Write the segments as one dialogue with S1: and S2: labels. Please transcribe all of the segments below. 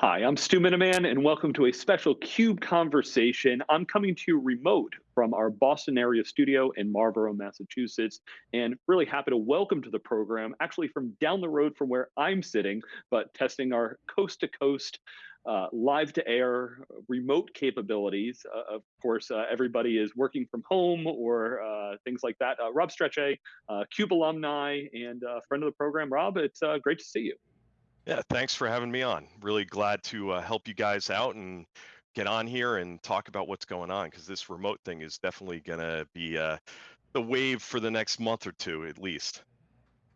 S1: Hi, I'm Stu Miniman, and welcome to a special CUBE conversation. I'm coming to you remote from our Boston area studio in Marlborough, Massachusetts, and really happy to welcome to the program, actually from down the road from where I'm sitting, but testing our coast to coast, uh, live to air, remote capabilities. Uh, of course, uh, everybody is working from home or uh, things like that. Uh, Rob Strechay, uh, CUBE alumni and friend of the program. Rob, it's great to see you.
S2: Yeah, thanks for having me on. Really glad to uh, help you guys out and get on here and talk about what's going on because this remote thing is definitely going to be uh, the wave for the next month or two at least.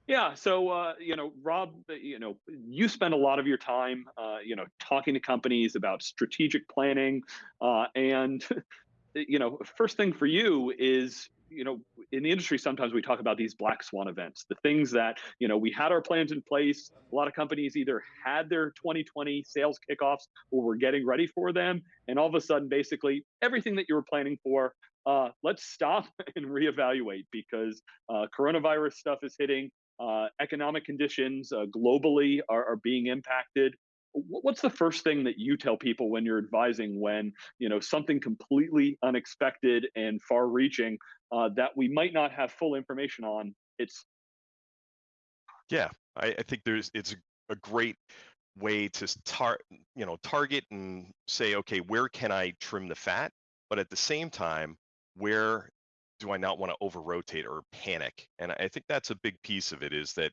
S1: Yeah, so uh, you know, Rob, uh, you know, you spend a lot of your time, uh, you know, talking to companies about strategic planning, uh, and you know, first thing for you is you know, in the industry, sometimes we talk about these black swan events, the things that, you know, we had our plans in place. A lot of companies either had their 2020 sales kickoffs or were getting ready for them. And all of a sudden, basically, everything that you were planning for, uh, let's stop and reevaluate because uh, coronavirus stuff is hitting. Uh, economic conditions uh, globally are, are being impacted what's the first thing that you tell people when you're advising when you know something completely unexpected and far reaching uh, that we might not have full information on it's
S2: yeah i, I think there's it's a, great way to tar you know target and say okay where can i trim the fat but at the same time where do i not want to over rotate or panic and i think that's a big piece of it is that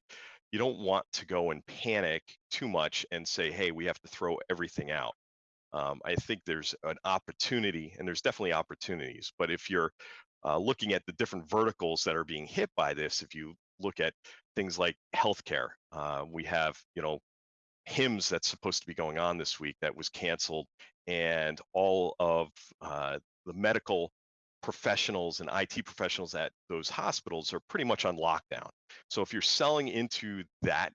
S2: you don't want to go and panic too much and say, hey, we have to throw everything out. Um, I think there's an opportunity, and there's definitely opportunities. But if you're uh, looking at the different verticals that are being hit by this, if you look at things like healthcare, uh, we have, you know, HIMSS that's supposed to be going on this week that was canceled, and all of uh, the medical professionals and IT professionals at those hospitals are pretty much on lockdown. So if you're selling into that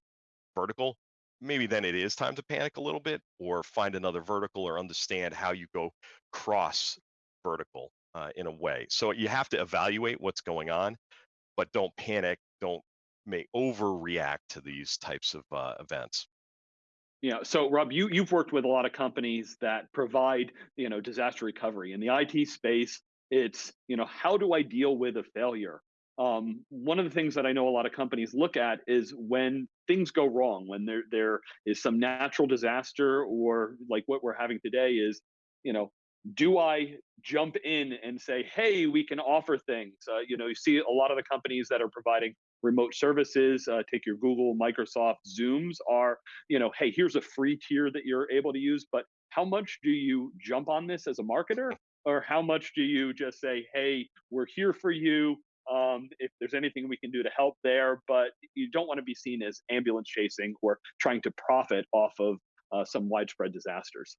S2: vertical, maybe then it is time to panic a little bit or find another vertical or understand how you go cross vertical uh, in a way. So you have to evaluate what's going on, but don't panic. Don't may overreact to these types of uh, events.
S1: Yeah. So Rob, you you've worked with a lot of companies that provide you know disaster recovery in the IT space. It's, you know, how do I deal with a failure? Um, one of the things that I know a lot of companies look at is when things go wrong, when there there is some natural disaster, or like what we're having today is, you know, do I jump in and say, hey, we can offer things? Uh, you know, you see a lot of the companies that are providing remote services, uh, take your Google, Microsoft, Zooms are, you know, hey, here's a free tier that you're able to use, but how much do you jump on this as a marketer or how much do you just say, hey, we're here for you. Um, if there's anything we can do to help there, but you don't want to be seen as ambulance chasing or trying to profit off of uh, some widespread disasters.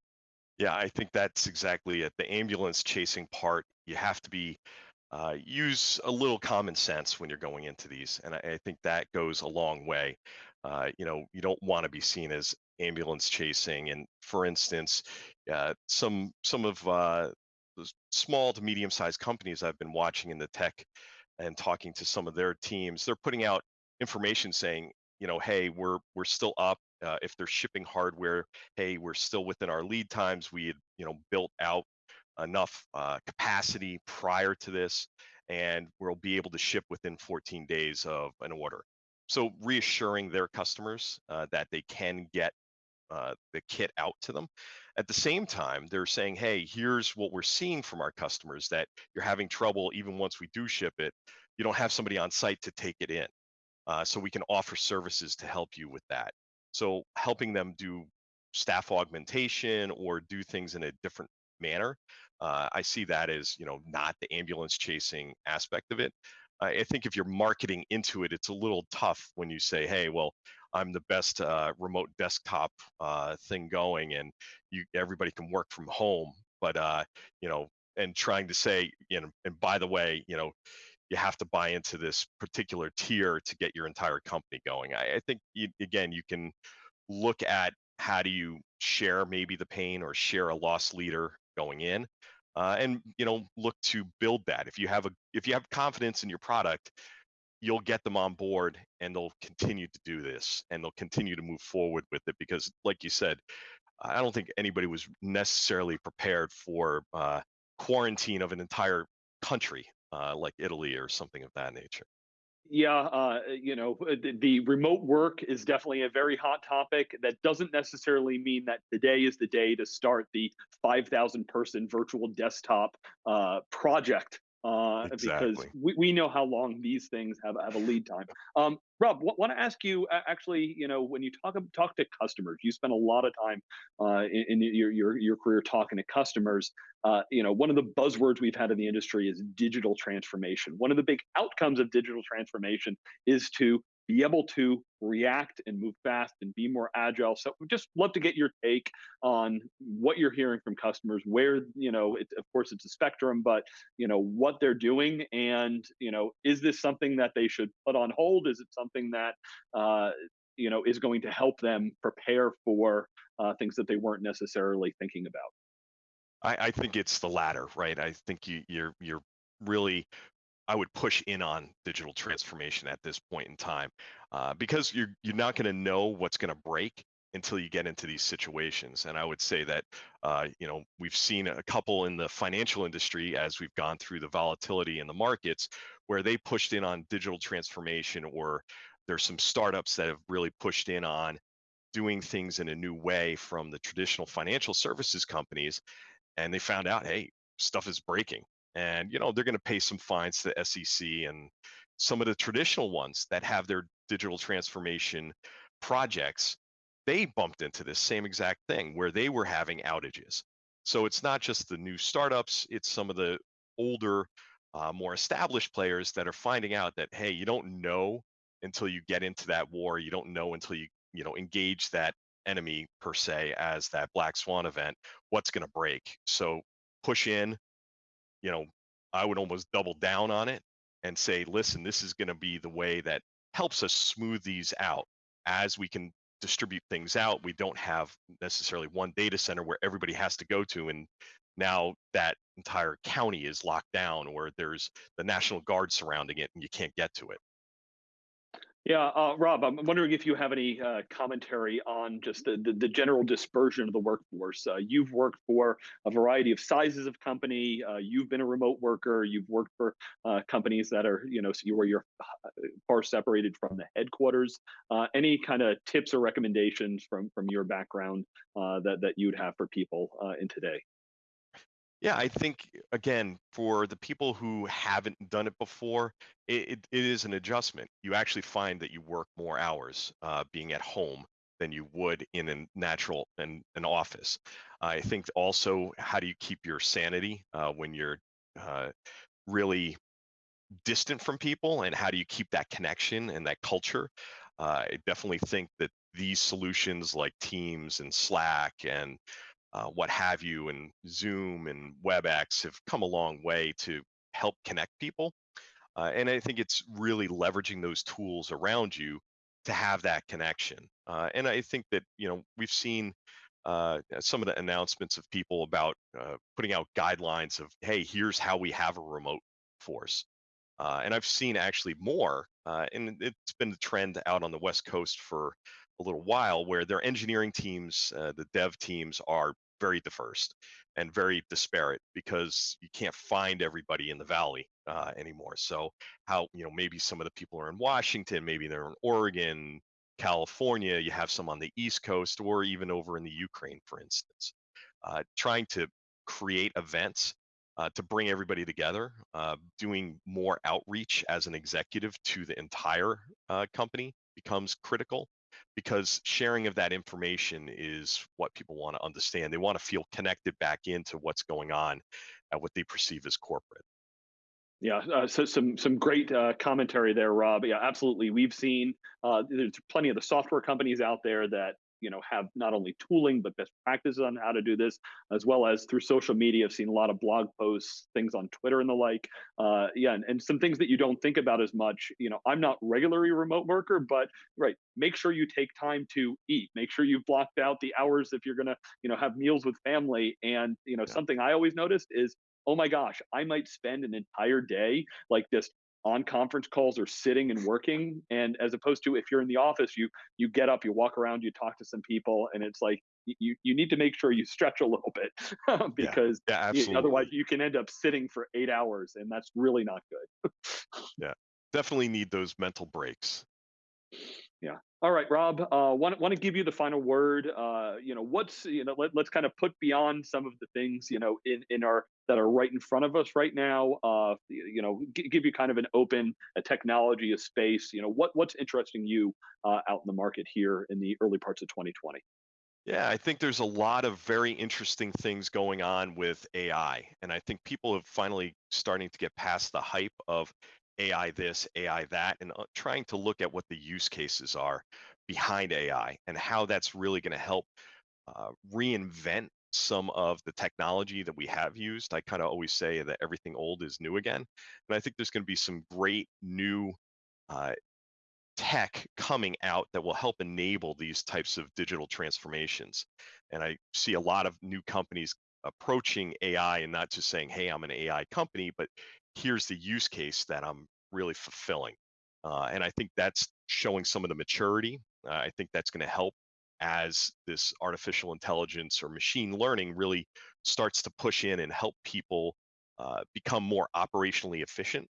S2: Yeah, I think that's exactly it. The ambulance chasing part, you have to be uh, use a little common sense when you're going into these, and I, I think that goes a long way. Uh, you know, you don't want to be seen as ambulance chasing. And for instance, uh, some some of uh, small to medium sized companies I've been watching in the tech and talking to some of their teams, they're putting out information saying, you know, hey, we're we're still up. Uh, if they're shipping hardware, hey, we're still within our lead times. We had, you know, built out enough uh, capacity prior to this, and we'll be able to ship within 14 days of an order. So reassuring their customers uh, that they can get uh, the kit out to them. At the same time, they're saying, hey, here's what we're seeing from our customers that you're having trouble even once we do ship it. You don't have somebody on site to take it in. Uh, so we can offer services to help you with that. So helping them do staff augmentation or do things in a different manner. Uh, I see that as you know not the ambulance chasing aspect of it. I think if you're marketing into it, it's a little tough when you say, "Hey, well, I'm the best uh, remote desktop uh, thing going, and you everybody can work from home." But uh, you know, and trying to say, you know, and by the way, you know, you have to buy into this particular tier to get your entire company going. I, I think you, again, you can look at how do you share maybe the pain or share a loss leader going in uh, and you know look to build that if you have a if you have confidence in your product you'll get them on board and they'll continue to do this and they'll continue to move forward with it because like you said I don't think anybody was necessarily prepared for uh, quarantine of an entire country uh, like Italy or something of that nature.
S1: Yeah, uh, you know, uh, the, the remote work is definitely a very hot topic. That doesn't necessarily mean that today is the day to start the 5,000 person virtual desktop uh, project uh, because we, we know how long these things have, have a lead time. Um, Rob, want to ask you uh, actually, you know, when you talk talk to customers, you spend a lot of time uh, in, in your, your your career talking to customers. Uh, you know, one of the buzzwords we've had in the industry is digital transformation. One of the big outcomes of digital transformation is to be able to react and move fast and be more agile. So we just love to get your take on what you're hearing from customers, where, you know, it, of course it's a spectrum, but, you know, what they're doing. And, you know, is this something that they should put on hold? Is it something that, uh, you know, is going to help them prepare for uh, things that they weren't necessarily thinking about?
S2: I, I think it's the latter, right? I think you, you're you're really I would push in on digital transformation at this point in time uh, because you're you're not going to know what's going to break until you get into these situations. And I would say that uh, you know we've seen a couple in the financial industry as we've gone through the volatility in the markets where they pushed in on digital transformation, or there's some startups that have really pushed in on doing things in a new way from the traditional financial services companies and they found out, hey, stuff is breaking. And you know, they're going to pay some fines to the SEC and some of the traditional ones that have their digital transformation projects, they bumped into this same exact thing where they were having outages. So it's not just the new startups, it's some of the older, uh, more established players that are finding out that, hey, you don't know until you get into that war. You don't know until you, you know, engage that enemy per se as that black swan event what's going to break so push in you know i would almost double down on it and say listen this is going to be the way that helps us smooth these out. As we can distribute things out we don't have necessarily one data center where everybody has to go to and now that entire county is locked down or there's the national guard surrounding it and you can't get to it
S1: Yeah, uh, Rob, I'm wondering if you have any uh, commentary on just the, the, the general dispersion of the workforce. Uh, you've worked for a variety of sizes of company. Uh, you've been a remote worker. You've worked for uh, companies that are, you know, where you're uh, far separated from the headquarters. Any kind of tips or recommendations from from your background that that you'd have for people in today?
S2: Yeah, I think again, for the people who haven't done it before, it, it, it is an adjustment. You actually find that you work more hours uh, being at home than you would in a natural and an office. I think also, how do you keep your sanity uh, when you're uh, really distant from people, and how do you keep that connection and that culture? Uh, I definitely think that these solutions like Teams and Slack and uh, what have you, and Zoom and WebEx have come a long way to help connect people. Uh, and I think it's really leveraging those tools around you to have that connection. Uh, and I think that you know we've seen uh, some of the announcements of people about uh, putting out guidelines of, hey, here's how we have a remote force. Uh, and I've seen actually more, and it's been the trend out on the West Coast for a little while, where their engineering teams, uh, the dev teams, are very diverse and very disparate because you can't find everybody in the valley uh, anymore. So how you know maybe some of the people are in Washington, maybe they're in Oregon, California. You have some on the East Coast, or even over in the Ukraine, for instance. Uh, trying to create events uh, to bring everybody together, uh, doing more outreach as an executive to the entire uh, company becomes critical because sharing of that information is what people want to understand. They want to feel connected back into what's going on at what they perceive as corporate.
S1: Yeah, uh, so some some great uh, commentary there, Rob. Yeah, absolutely. We've seen uh, there's plenty of the software companies out there that you know have not only tooling but best practices on how to do this, as well as through social media. I've seen a lot of blog posts, things on Twitter and the like. Uh, yeah, and, and some things that you don't think about as much. You know, I'm not regularly remote worker, but right, make sure you take time to eat. Make sure you've blocked out the hours if you're gonna you know have meals with family. And you know,
S2: Yeah.
S1: something I always noticed is oh my gosh, I might spend an entire day like this on conference calls or sitting and working. And as opposed to if you're in the office, you you get up, you walk around, you talk to some people, and it's like you you need to make sure you stretch a little bit because
S2: yeah,
S1: you, otherwise you can end up sitting for eight hours, and that's really not good.
S2: Yeah, definitely need those mental breaks.
S1: Yeah. All right, Rob. Uh, want want to give you the final word. Uh, you know, what's you know, let, let's kind of put beyond some of the things you know in in our that are right in front of us right now. Uh, you know, g- give you kind of an open a technology, a space. You know, what what's interesting you uh, out in the market here in the early parts of 2020.
S2: Yeah, I think there's a lot of very interesting things going on with AI. And I think people have finally starting to get past the hype of AI this, AI that, and uh, trying to look at what the use cases are behind AI and how that's really going to help uh, reinvent some of the technology that we have used. I kind of always say that everything old is new again. And I think there's going to be some great new uh, tech coming out that will help enable these types of digital transformations. And I see a lot of new companies approaching AI and not just saying, hey, I'm an AI company, but here's the use case that I'm really fulfilling. Uh, and I think that's showing some of the maturity. Uh, I think that's going to help as this artificial intelligence or machine learning really starts to push in and help people uh, become more operationally efficient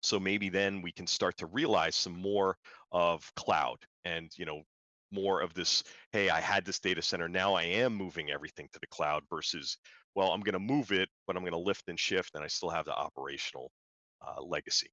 S2: so maybe then we can start to realize some more of cloud and you know more of this hey i had this data center now i am moving everything to the cloud versus well i'm going to move it but i'm going to lift and shift and i still have the operational uh, legacy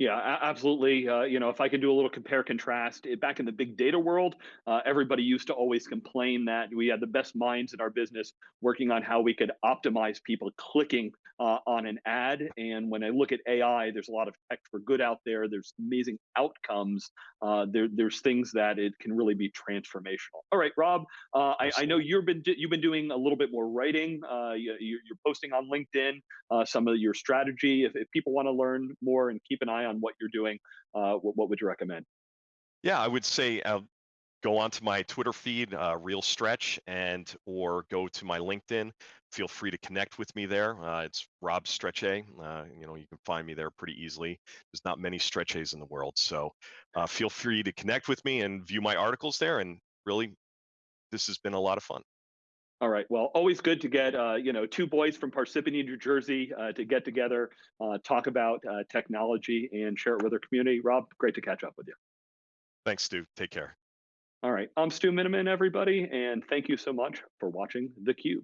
S1: Yeah, absolutely. Uh, you know, if I could do a little compare contrast, it, back in the big data world, uh, everybody used to always complain that we had the best minds in our business working on how we could optimize people clicking uh, on an ad. And when I look at AI, there's a lot of tech for good out there. There's amazing outcomes. Uh, there, there's things that it can really be transformational. All right, Rob. Uh, I, I know you've been you've been doing a little bit more writing. Uh, you, you're you're posting on LinkedIn uh, some of your strategy. If, if people want to learn more and keep an eye on what you're doing, uh, what, what would you recommend?
S2: yeah i would say uh, go onto my twitter feed uh, real stretch and or go to my linkedin. Feel free to connect with me there uh, it's rob Strechay uh, you know you can find me there pretty easily. There's not many Strechays in the world so uh, feel free to connect with me and view my articles there and really this has been a lot of fun
S1: All right. Well, always good to get uh, you know two boys from Parsippany, New Jersey, uh, to get together, uh, talk about uh, technology, and share it with our community. Rob, great to catch up with you.
S2: thanks stu take care
S1: All right. I'm Stu Miniman, everybody, and thank you so much for watching theCUBE.